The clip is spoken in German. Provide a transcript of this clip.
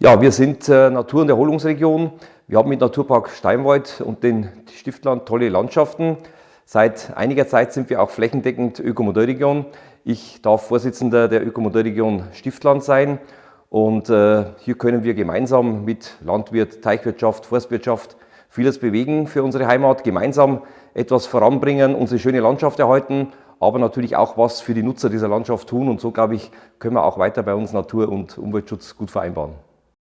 Ja, wir sind äh, Natur- und Erholungsregion. Wir haben mit Naturpark Steinwald und den Stiftland tolle Landschaften. Seit einiger Zeit sind wir auch flächendeckend Ökomodellregion. Ich darf Vorsitzender der Ökomodellregion Stiftland sein und äh, hier können wir gemeinsam mit Landwirt, Teichwirtschaft, Forstwirtschaft vieles bewegen für unsere Heimat, gemeinsam etwas voranbringen, unsere schöne Landschaft erhalten, aber natürlich auch was für die Nutzer dieser Landschaft tun und so, glaube ich, können wir auch weiter bei uns Natur- und Umweltschutz gut vereinbaren.